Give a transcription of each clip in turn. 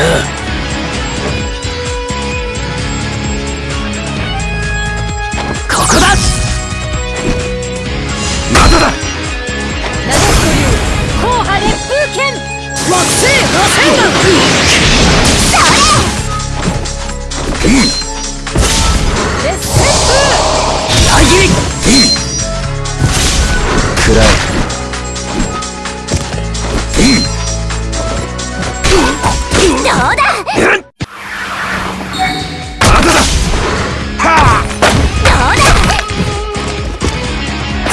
だここだ。まだだ。なでしこ流硬派烈風剣。惑星螺旋丸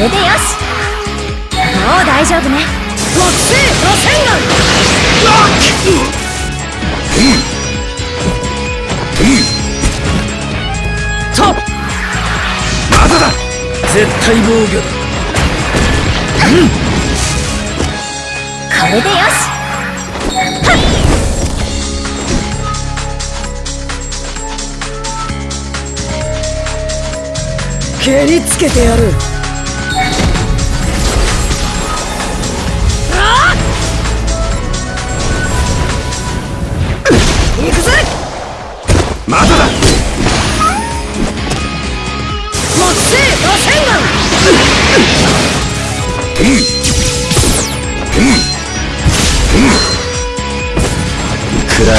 れでよし。もう大丈夫ね。惑星螺旋丸とまだだ絶対防御だうん。これでよしはっ蹴りつけてやるまだ。だ惑星螺旋丸くらえ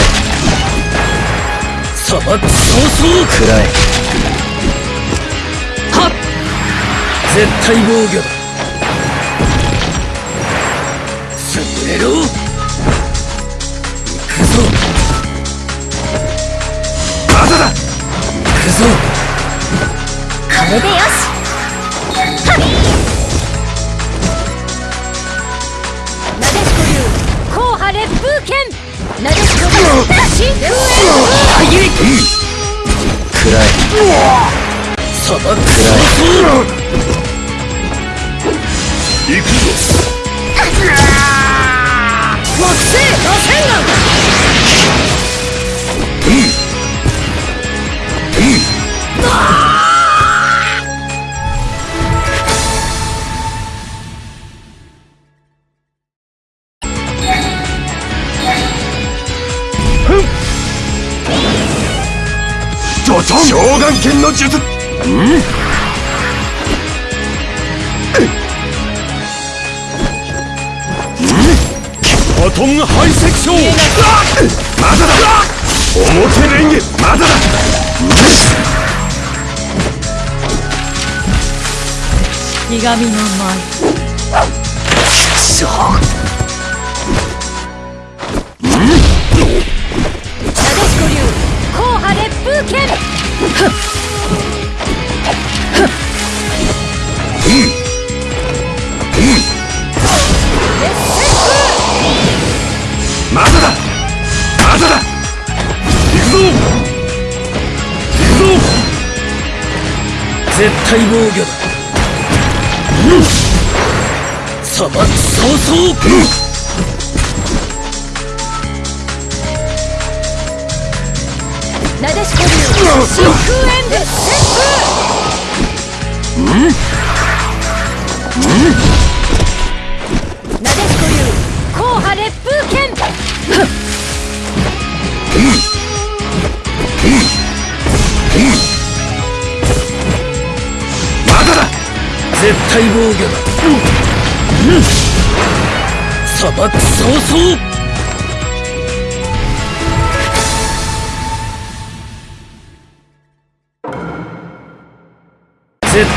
砂漠早々くらえはっ絶対防御だれでよしはっなでしこ流硬派烈風剣なでしこ流真空炎裏切りくらえ砂漠早々行くぞ。惑星螺旋丸ドトン召喚剣の術バトンハイセクションまだだ。表レンゲまだだ。ひがみの舞しょなでしこ流硬派烈風剣まだだ。まだだ。行くぞ。行く早々風なでしこ流真空炎烈旋風なでしこ流硬派烈風剣まだだ。絶対防御だ。うん。砂漠早々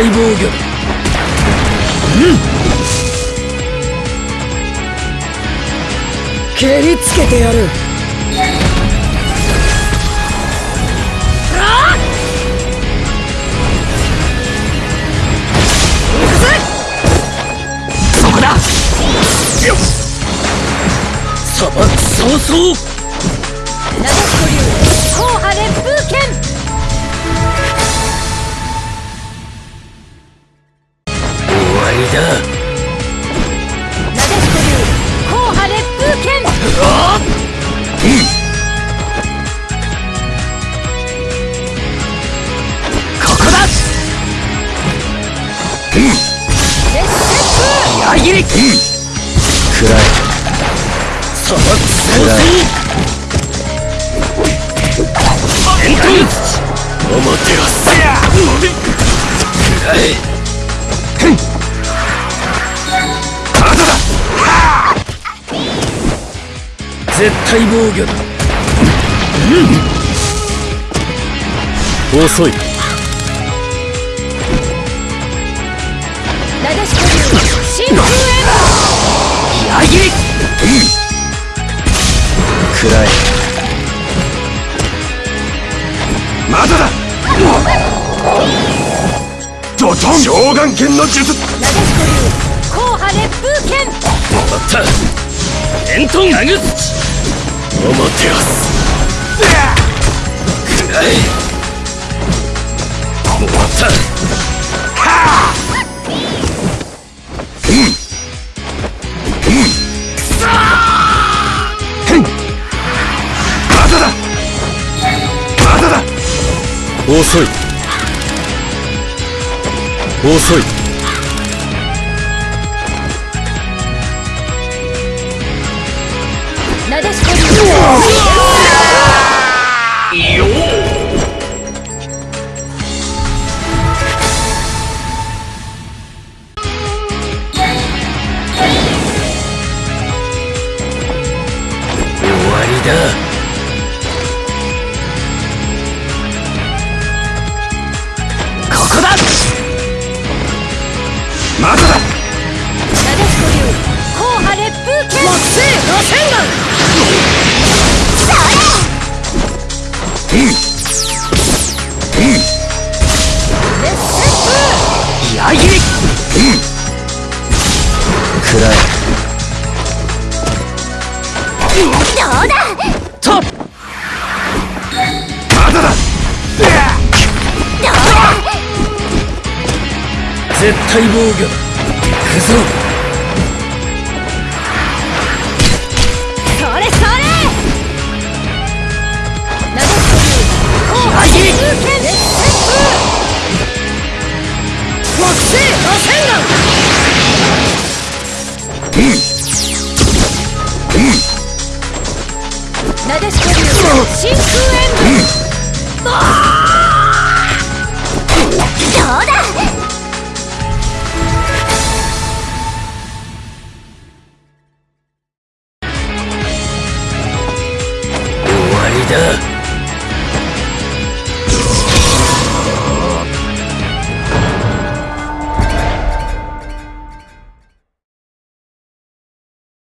絶対防御蹴りつけてやる。そこだ。砂漠早々なでしこ流硬派烈風剣だ。なでしこ流硬派烈風剣。ここだ。烈旋矢切りくらえ砂漠早々エントンおもてはせやくらえ絶対防御だ。遅い。風なでしこ流真空炎矢切りくらえまだだ。ドトン。召喚剣の術。なでしこ流硬派烈風剣まったエントンアグツチ。おもてはす。くらえ終わった。まだだ。まだだ。遅い。遅い。絶対防御だ。行くぞ。それそれ風剣烈旋風木星螺旋丸なでしこ流真空炎どう